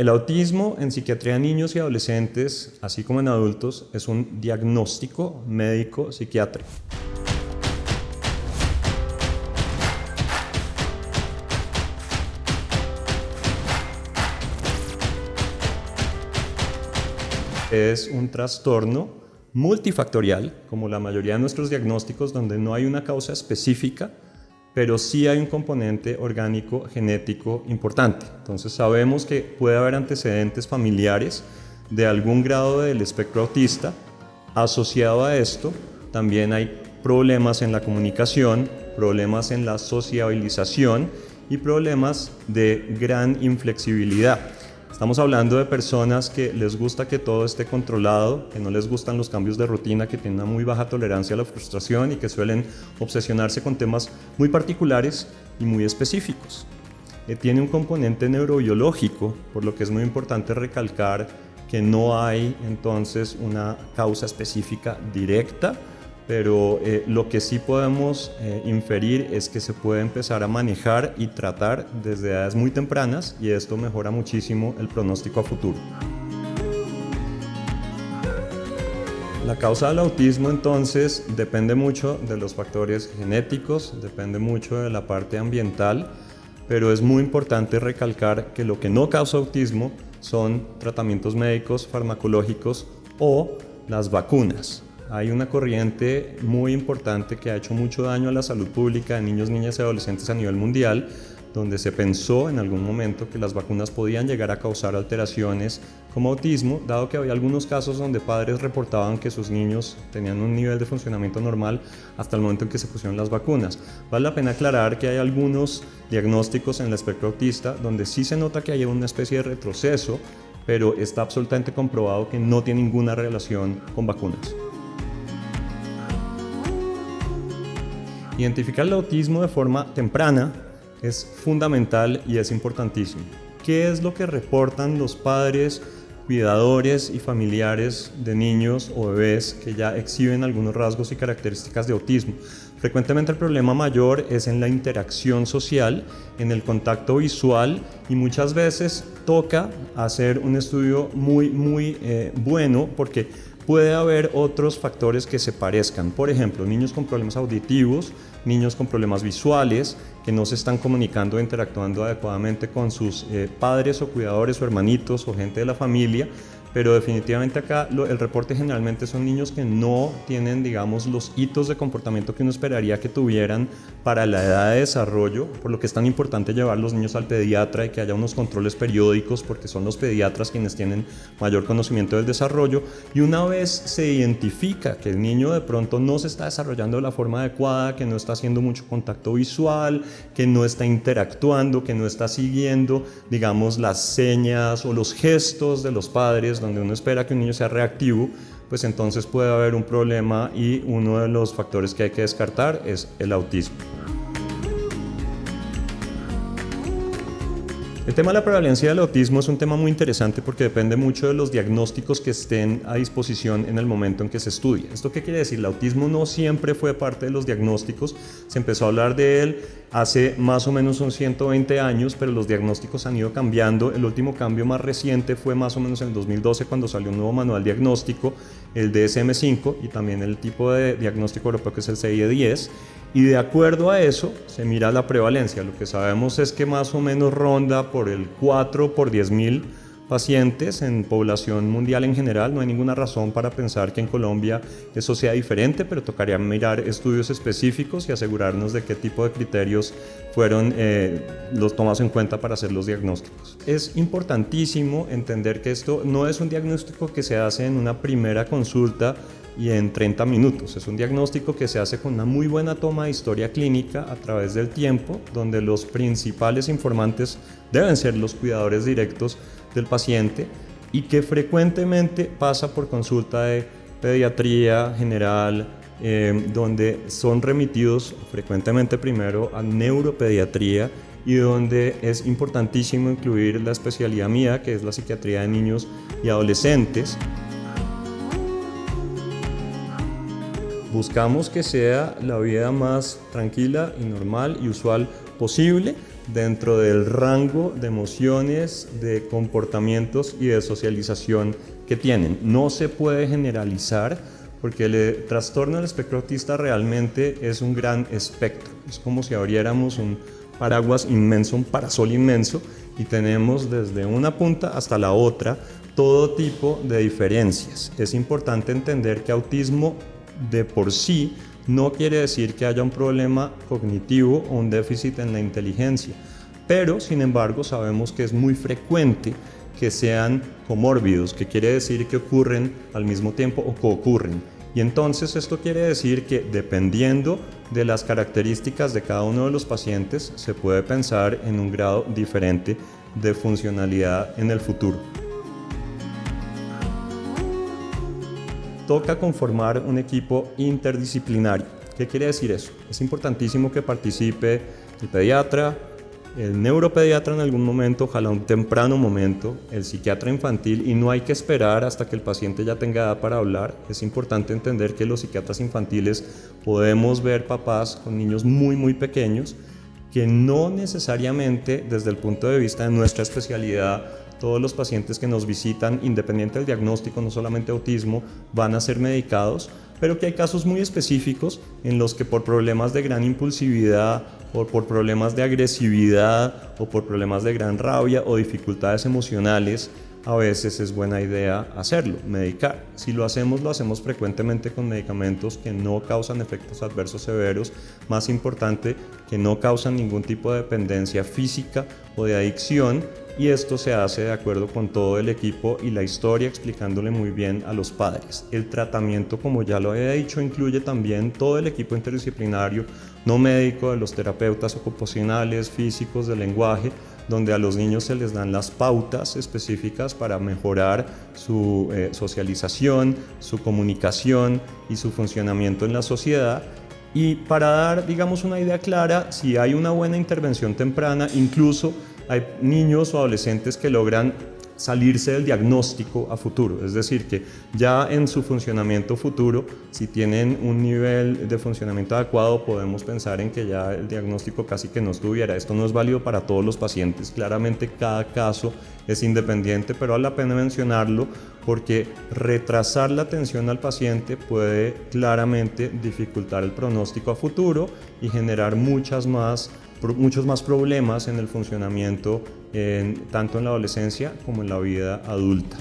El autismo en psiquiatría de niños y adolescentes, así como en adultos, es un diagnóstico médico psiquiátrico. Es un trastorno multifactorial, como la mayoría de nuestros diagnósticos, donde no hay una causa específica, pero sí hay un componente orgánico genético importante. Entonces sabemos que puede haber antecedentes familiares de algún grado del espectro autista. Asociado a esto, también hay problemas en la comunicación, problemas en la sociabilización y problemas de gran inflexibilidad. Estamos hablando de personas que les gusta que todo esté controlado, que no les gustan los cambios de rutina, que tienen una muy baja tolerancia a la frustración y que suelen obsesionarse con temas muy particulares y muy específicos. Eh, tiene un componente neurobiológico, por lo que es muy importante recalcar que no hay entonces una causa específica directa pero eh, lo que sí podemos eh, inferir es que se puede empezar a manejar y tratar desde edades muy tempranas y esto mejora muchísimo el pronóstico a futuro. La causa del autismo entonces depende mucho de los factores genéticos, depende mucho de la parte ambiental, pero es muy importante recalcar que lo que no causa autismo son tratamientos médicos, farmacológicos o las vacunas. Hay una corriente muy importante que ha hecho mucho daño a la salud pública de niños, niñas y adolescentes a nivel mundial, donde se pensó en algún momento que las vacunas podían llegar a causar alteraciones como autismo, dado que había algunos casos donde padres reportaban que sus niños tenían un nivel de funcionamiento normal hasta el momento en que se pusieron las vacunas. Vale la pena aclarar que hay algunos diagnósticos en el espectro autista donde sí se nota que hay una especie de retroceso, pero está absolutamente comprobado que no tiene ninguna relación con vacunas. Identificar el autismo de forma temprana es fundamental y es importantísimo. ¿Qué es lo que reportan los padres, cuidadores y familiares de niños o bebés que ya exhiben algunos rasgos y características de autismo? Frecuentemente el problema mayor es en la interacción social, en el contacto visual y muchas veces toca hacer un estudio muy, muy eh, bueno porque puede haber otros factores que se parezcan. Por ejemplo, niños con problemas auditivos, niños con problemas visuales, que no se están comunicando e interactuando adecuadamente con sus eh, padres o cuidadores o hermanitos o gente de la familia, pero definitivamente acá el reporte generalmente son niños que no tienen, digamos, los hitos de comportamiento que uno esperaría que tuvieran para la edad de desarrollo, por lo que es tan importante llevar los niños al pediatra y que haya unos controles periódicos, porque son los pediatras quienes tienen mayor conocimiento del desarrollo. Y una vez se identifica que el niño de pronto no se está desarrollando de la forma adecuada, que no está haciendo mucho contacto visual, que no está interactuando, que no está siguiendo, digamos, las señas o los gestos de los padres, donde uno espera que un niño sea reactivo, pues entonces puede haber un problema y uno de los factores que hay que descartar es el autismo. El tema de la prevalencia del autismo es un tema muy interesante porque depende mucho de los diagnósticos que estén a disposición en el momento en que se estudia. ¿Esto qué quiere decir? El autismo no siempre fue parte de los diagnósticos, se empezó a hablar de él hace más o menos unos 120 años, pero los diagnósticos han ido cambiando. El último cambio más reciente fue más o menos en el 2012 cuando salió un nuevo manual diagnóstico, el DSM-5 y también el tipo de diagnóstico europeo que es el CIE-10 y de acuerdo a eso se mira la prevalencia. Lo que sabemos es que más o menos ronda por el 4 por 10 mil pacientes en población mundial en general. No hay ninguna razón para pensar que en Colombia eso sea diferente, pero tocaría mirar estudios específicos y asegurarnos de qué tipo de criterios fueron eh, los tomados en cuenta para hacer los diagnósticos. Es importantísimo entender que esto no es un diagnóstico que se hace en una primera consulta y en 30 minutos. Es un diagnóstico que se hace con una muy buena toma de historia clínica a través del tiempo, donde los principales informantes deben ser los cuidadores directos del paciente y que frecuentemente pasa por consulta de pediatría general, eh, donde son remitidos frecuentemente primero a neuropediatría y donde es importantísimo incluir la especialidad mía, que es la psiquiatría de niños y adolescentes. Buscamos que sea la vida más tranquila y normal y usual posible, dentro del rango de emociones, de comportamientos y de socialización que tienen. No se puede generalizar porque el trastorno del espectro autista realmente es un gran espectro. Es como si abriéramos un paraguas inmenso, un parasol inmenso y tenemos desde una punta hasta la otra todo tipo de diferencias. Es importante entender que autismo de por sí no quiere decir que haya un problema cognitivo o un déficit en la inteligencia, pero sin embargo sabemos que es muy frecuente que sean comórbidos, que quiere decir que ocurren al mismo tiempo o coocurren. Y entonces esto quiere decir que dependiendo de las características de cada uno de los pacientes se puede pensar en un grado diferente de funcionalidad en el futuro. Toca conformar un equipo interdisciplinario. ¿Qué quiere decir eso? Es importantísimo que participe el pediatra, el neuropediatra en algún momento, ojalá un temprano momento, el psiquiatra infantil y no hay que esperar hasta que el paciente ya tenga edad para hablar. Es importante entender que los psiquiatras infantiles podemos ver papás con niños muy muy pequeños que no necesariamente desde el punto de vista de nuestra especialidad todos los pacientes que nos visitan, independiente del diagnóstico, no solamente autismo, van a ser medicados, pero que hay casos muy específicos en los que por problemas de gran impulsividad o por problemas de agresividad o por problemas de gran rabia o dificultades emocionales, a veces es buena idea hacerlo, medicar. Si lo hacemos, lo hacemos frecuentemente con medicamentos que no causan efectos adversos severos, más importante, que no causan ningún tipo de dependencia física o de adicción y esto se hace de acuerdo con todo el equipo y la historia explicándole muy bien a los padres. El tratamiento, como ya lo he dicho, incluye también todo el equipo interdisciplinario, no médico, de los terapeutas ocupacionales, físicos, de lenguaje, donde a los niños se les dan las pautas específicas para mejorar su eh, socialización, su comunicación y su funcionamiento en la sociedad. Y para dar, digamos, una idea clara, si hay una buena intervención temprana, incluso hay niños o adolescentes que logran salirse del diagnóstico a futuro, es decir, que ya en su funcionamiento futuro, si tienen un nivel de funcionamiento adecuado, podemos pensar en que ya el diagnóstico casi que no estuviera. Esto no es válido para todos los pacientes, claramente cada caso es independiente, pero vale la pena mencionarlo porque retrasar la atención al paciente puede claramente dificultar el pronóstico a futuro y generar muchas más muchos más problemas en el funcionamiento tanto en la adolescencia como en la vida adulta.